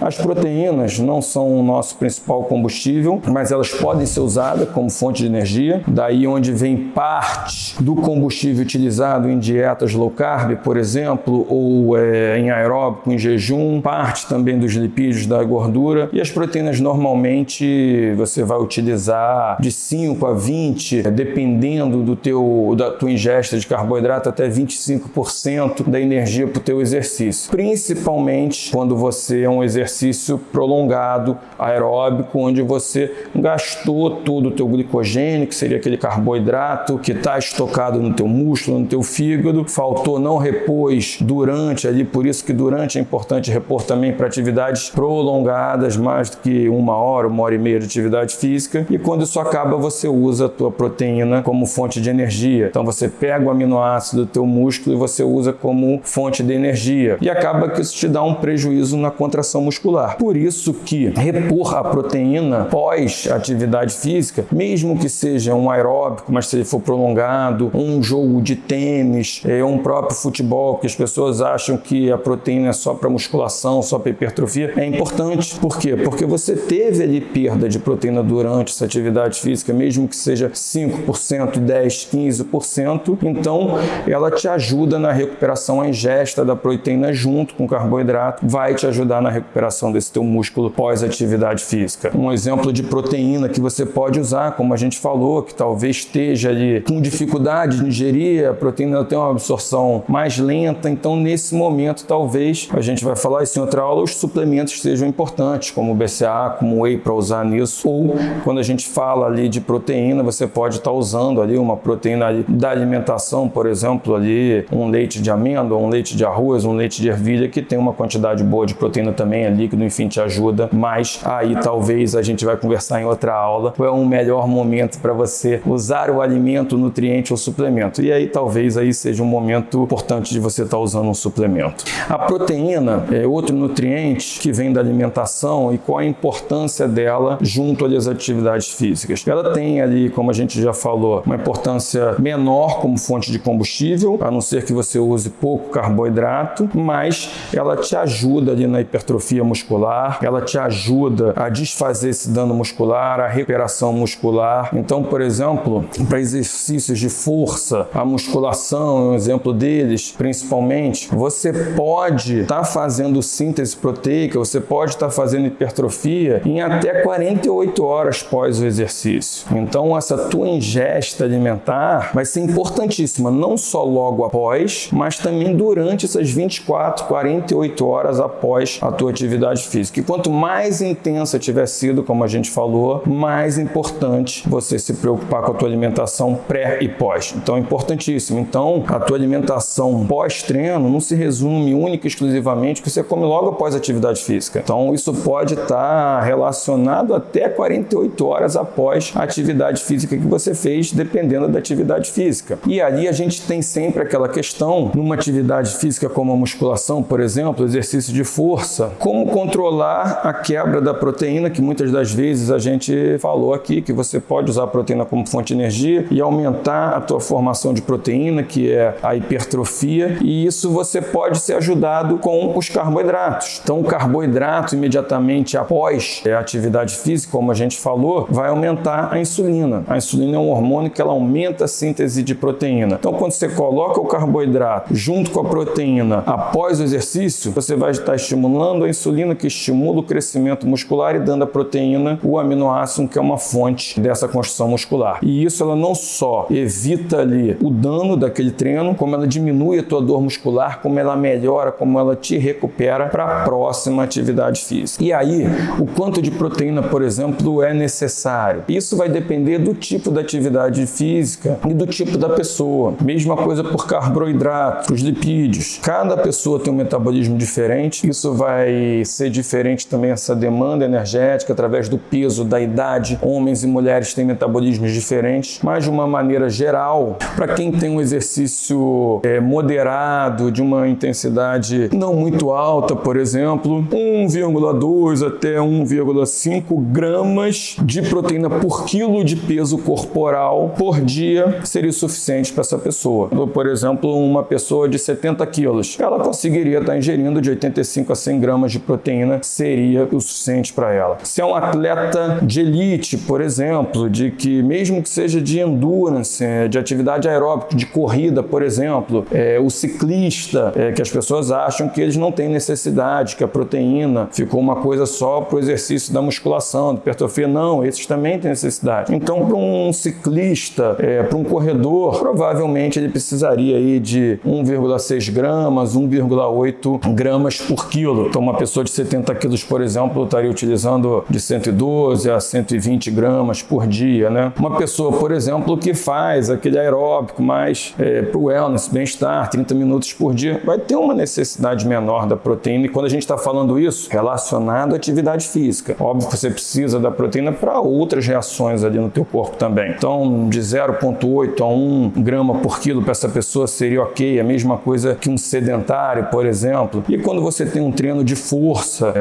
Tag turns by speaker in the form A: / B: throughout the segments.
A: As proteínas não são o nosso principal combustível, mas elas podem ser usadas como fonte de energia. Daí onde vem parte do combustível utilizado em dietas low carb, por exemplo, ou é, em aeróbico, em jejum, parte também dos lipídios da gordura. E as proteínas normalmente você vai utilizar de 5 a 20, dependendo do teu, da tua ingesta de carboidrato, até 25% da energia para o teu exercício. Principalmente quando você é um exercício exercício prolongado, aeróbico, onde você gastou todo o teu glicogênio, que seria aquele carboidrato que está estocado no teu músculo, no teu fígado, faltou, não repôs durante ali, por isso que durante é importante repor também para atividades prolongadas, mais do que uma hora, uma hora e meia de atividade física, e quando isso acaba, você usa a tua proteína como fonte de energia. Então você pega o aminoácido do teu músculo e você usa como fonte de energia. E acaba que isso te dá um prejuízo na contração muscular muscular. Por isso que repor a proteína pós atividade física, mesmo que seja um aeróbico, mas se ele for prolongado, um jogo de tênis, é, um próprio futebol, que as pessoas acham que a proteína é só para musculação, só para hipertrofia, é importante. Por quê? Porque você teve ali perda de proteína durante essa atividade física, mesmo que seja 5%, 10%, 15%, então ela te ajuda na recuperação, a ingesta da proteína junto com o carboidrato vai te ajudar na recuperação recuperação desse teu músculo pós-atividade física. Um exemplo de proteína que você pode usar, como a gente falou, que talvez esteja ali com dificuldade de ingerir, a proteína tem uma absorção mais lenta, então nesse momento talvez, a gente vai falar isso em outra aula, os suplementos sejam importantes, como o BCA, como o Whey para usar nisso, ou quando a gente fala ali de proteína, você pode estar tá usando ali uma proteína ali da alimentação, por exemplo, ali um leite de amêndoa, um leite de arroz, um leite de ervilha, que tem uma quantidade boa de proteína também ali líquido, enfim, te ajuda, mas aí talvez a gente vai conversar em outra aula, qual é um melhor momento para você usar o alimento, nutriente ou suplemento. E aí talvez aí seja um momento importante de você estar tá usando um suplemento. A proteína é outro nutriente que vem da alimentação e qual a importância dela junto às atividades físicas. Ela tem ali, como a gente já falou, uma importância menor como fonte de combustível, a não ser que você use pouco carboidrato, mas ela te ajuda ali na hipertrofia muscular, ela te ajuda a desfazer esse dano muscular, a recuperação muscular. Então, por exemplo, para exercícios de força, a musculação é um exemplo deles, principalmente, você pode estar tá fazendo síntese proteica, você pode estar tá fazendo hipertrofia em até 48 horas pós o exercício. Então, essa tua ingesta alimentar vai ser importantíssima, não só logo após, mas também durante essas 24, 48 horas após a tua atividade atividade física. E quanto mais intensa tiver sido, como a gente falou, mais importante você se preocupar com a tua alimentação pré e pós. Então é importantíssimo. Então a tua alimentação pós-treino não se resume única e exclusivamente que você come logo após a atividade física. Então isso pode estar relacionado até 48 horas após a atividade física que você fez, dependendo da atividade física. E ali a gente tem sempre aquela questão, numa atividade física como a musculação, por exemplo, exercício de força, como controlar a quebra da proteína, que muitas das vezes a gente falou aqui, que você pode usar a proteína como fonte de energia e aumentar a tua formação de proteína, que é a hipertrofia, e isso você pode ser ajudado com os carboidratos. Então, o carboidrato imediatamente após a atividade física, como a gente falou, vai aumentar a insulina. A insulina é um hormônio que ela aumenta a síntese de proteína. Então, quando você coloca o carboidrato junto com a proteína após o exercício, você vai estar estimulando a insulina insulina que estimula o crescimento muscular e dando a proteína o aminoácido que é uma fonte dessa construção muscular. E isso ela não só evita ali o dano daquele treino, como ela diminui a tua dor muscular, como ela melhora, como ela te recupera para a próxima atividade física. E aí, o quanto de proteína, por exemplo, é necessário? Isso vai depender do tipo da atividade física e do tipo da pessoa. Mesma coisa por carboidratos, os lipídios. Cada pessoa tem um metabolismo diferente, isso vai ser diferente também essa demanda energética através do peso, da idade. Homens e mulheres têm metabolismos diferentes, mas de uma maneira geral, para quem tem um exercício é, moderado, de uma intensidade não muito alta, por exemplo, 1,2 até 1,5 gramas de proteína por quilo de peso corporal por dia seria suficiente para essa pessoa. Por exemplo, uma pessoa de 70 quilos, ela conseguiria estar ingerindo de 85 a 100 gramas de proteína proteína seria o suficiente para ela. Se é um atleta de elite, por exemplo, de que mesmo que seja de endurance, é, de atividade aeróbica, de corrida, por exemplo, é, o ciclista, é, que as pessoas acham que eles não têm necessidade, que a proteína ficou uma coisa só para o exercício da musculação, de hipertrofia. Não, esses também têm necessidade. Então, para um ciclista, é, para um corredor, provavelmente ele precisaria aí de 1,6 gramas, 1,8 gramas por quilo. Então, uma pessoa de 70 quilos, por exemplo, estaria utilizando de 112 a 120 gramas por dia, né? Uma pessoa, por exemplo, que faz aquele aeróbico mais é, para o wellness, bem-estar, 30 minutos por dia, vai ter uma necessidade menor da proteína. E quando a gente está falando isso, relacionado à atividade física, óbvio que você precisa da proteína para outras reações ali no teu corpo também. Então, de 0,8 a 1 grama por quilo para essa pessoa seria ok, a mesma coisa que um sedentário, por exemplo. E quando você tem um treino de força,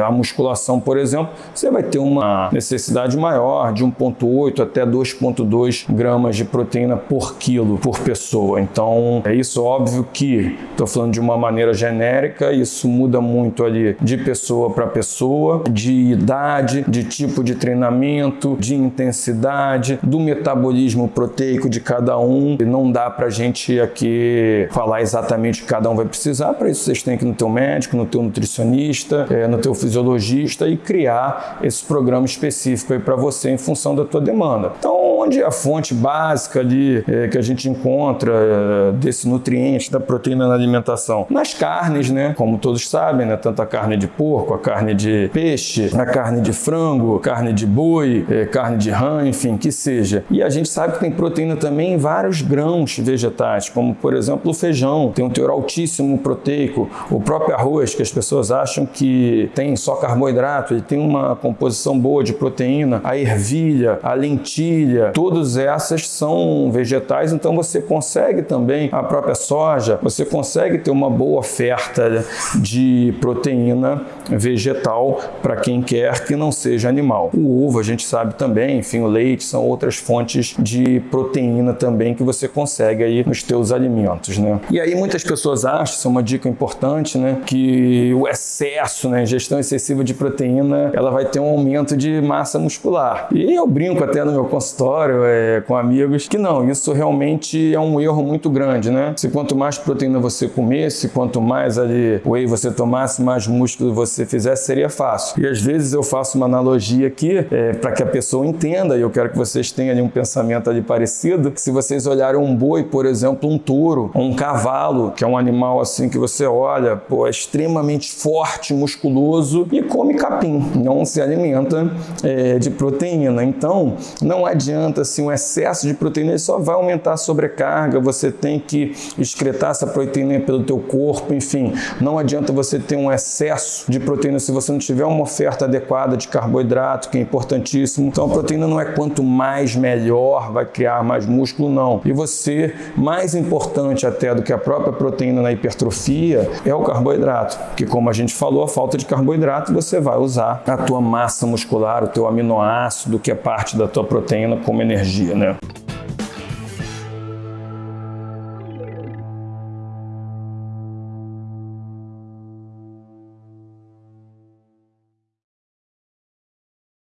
A: a musculação, por exemplo, você vai ter uma necessidade maior de 1,8 até 2,2 gramas de proteína por quilo por pessoa. Então, é isso óbvio que estou falando de uma maneira genérica, isso muda muito ali de pessoa para pessoa, de idade, de tipo de treinamento, de intensidade, do metabolismo proteico de cada um. E não dá para a gente aqui falar exatamente o que cada um vai precisar, para isso vocês têm que ir no teu médico, no teu nutricionista, é, no teu fisiologista e criar esse programa específico aí para você em função da tua demanda. Então, onde a fonte básica ali é, que a gente encontra é, desse nutriente, da proteína na alimentação? Nas carnes, né? Como todos sabem, né? Tanto a carne de porco, a carne de peixe, a carne de frango, carne de boi, é, carne de rã, enfim, que seja. E a gente sabe que tem proteína também em vários grãos vegetais, como por exemplo o feijão, tem um teor altíssimo proteico, o próprio arroz, que as pessoas acham que tem só carboidrato, ele tem uma composição boa de proteína, a ervilha, a lentilha, todas essas são vegetais, então você consegue também a própria soja, você consegue ter uma boa oferta de proteína vegetal para quem quer que não seja animal. O ovo a gente sabe também, enfim, o leite são outras fontes de proteína também que você consegue aí nos teus alimentos, né? E aí muitas pessoas acham, isso é uma dica importante, né, que o excesso, né, ingestão excessiva de proteína, ela vai ter um aumento de massa muscular. E eu brinco até no meu consultório é, com amigos que não, isso realmente é um erro muito grande, né? Se quanto mais proteína você comesse, quanto mais ali whey você tomasse, mais músculo você fizesse, seria fácil. E às vezes eu faço uma analogia aqui é, para que a pessoa entenda, e eu quero que vocês tenham ali um pensamento ali parecido, se vocês olharem um boi, por exemplo, um touro, um cavalo, que é um animal assim que você olha, pô, é extremamente forte, musculoso e come capim, não se alimenta é, de proteína. Então, não adianta assim, um excesso de proteína, ele só vai aumentar a sobrecarga, você tem que excretar essa proteína pelo teu corpo, enfim, não adianta você ter um excesso de proteína se você não tiver uma oferta adequada de carboidrato, que é importantíssimo. Então, a proteína não é quanto mais melhor, vai criar mais músculo, não. E você, mais importante até do que a própria proteína na hipertrofia, é o carboidrato, que como a gente falou, a falta de carboidrato, você vai usar a tua massa muscular, o teu aminoácido, que é parte da tua proteína, como energia, né?